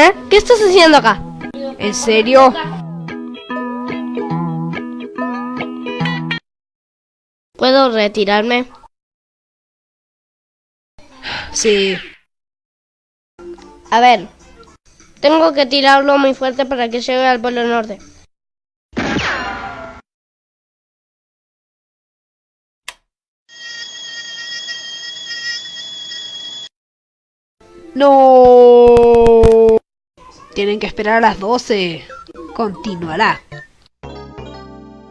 ¿Eh? ¿Qué estás haciendo acá? ¿En serio? ¿Puedo retirarme? Sí. A ver, tengo que tirarlo muy fuerte para que llegue al Polo Norte. No. Tienen que esperar a las 12. Continuará.